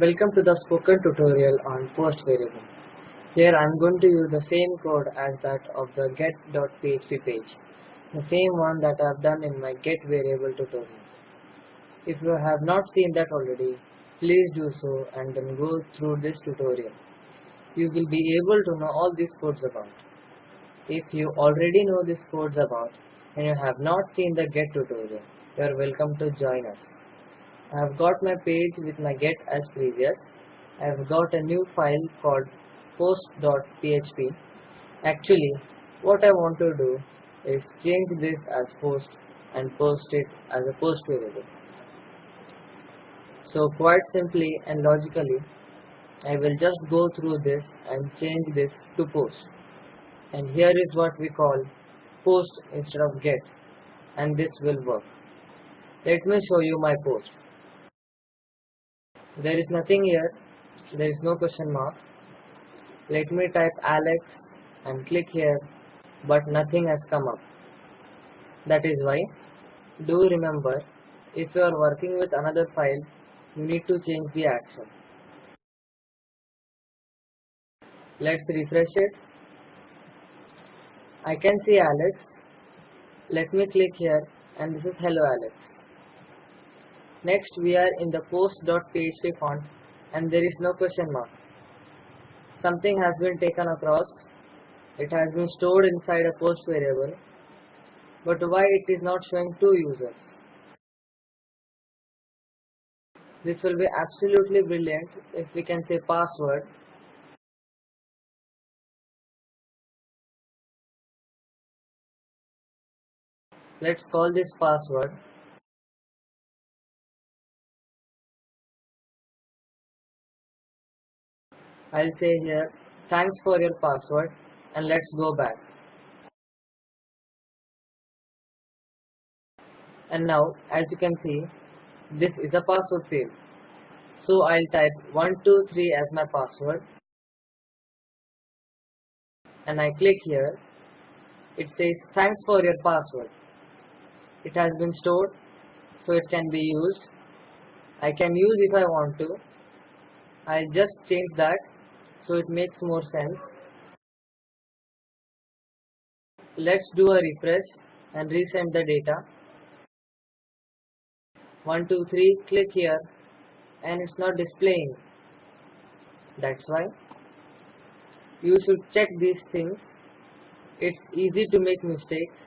Welcome to the spoken tutorial on post variable. Here I am going to use the same code as that of the get.php page, the same one that I have done in my get variable tutorial. If you have not seen that already, please do so and then go through this tutorial. You will be able to know all these codes about. If you already know these codes about and you have not seen the get tutorial, you are welcome to join us. I have got my page with my get as previous. I have got a new file called post.php. Actually, what I want to do is change this as post and post it as a post variable. So quite simply and logically, I will just go through this and change this to post. And here is what we call post instead of get and this will work. Let me show you my post. There is nothing here. There is no question mark. Let me type Alex and click here but nothing has come up. That is why do remember if you are working with another file you need to change the action. Let's refresh it. I can see Alex. Let me click here and this is hello Alex. Next we are in the post.php font and there is no question mark. Something has been taken across. It has been stored inside a post variable. But why it is not showing to users? This will be absolutely brilliant if we can say password let's call this password I'll say here thanks for your password and let's go back. And now as you can see this is a password field. So I'll type 123 as my password and I click here. It says thanks for your password. It has been stored so it can be used. I can use if I want to. I'll just change that so it makes more sense. Let's do a refresh and resend the data. 1, 2, 3, click here and it's not displaying. That's why you should check these things. It's easy to make mistakes.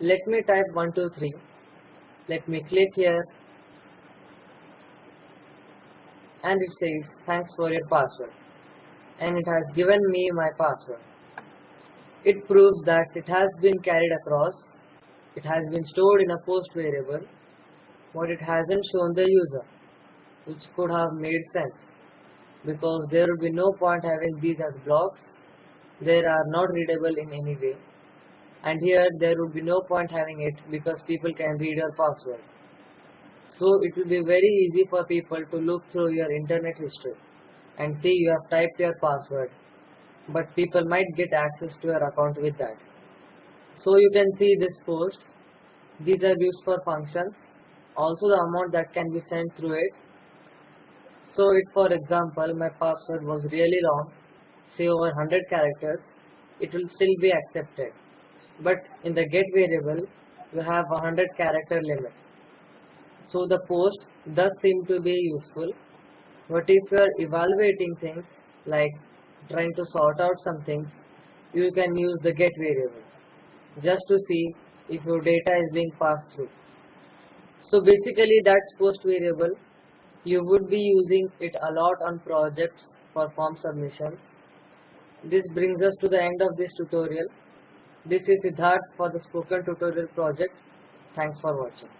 Let me type 1, 2, 3. Let me click here and it says thanks for your password and it has given me my password. It proves that it has been carried across, it has been stored in a post variable, but it hasn't shown the user, which could have made sense because there would be no point having these as blocks, they are not readable in any way and here there would be no point having it because people can read your password. So it will be very easy for people to look through your internet history and see you have typed your password but people might get access to your account with that. So you can see this post. These are used for functions. Also the amount that can be sent through it. So if for example my password was really long, say over 100 characters, it will still be accepted. But in the get variable, you have a 100 character limit. So the post does seem to be useful but if you are evaluating things like trying to sort out some things, you can use the get variable just to see if your data is being passed through. So basically that's post variable. You would be using it a lot on projects for form submissions. This brings us to the end of this tutorial. This is Siddharth for the spoken tutorial project. Thanks for watching.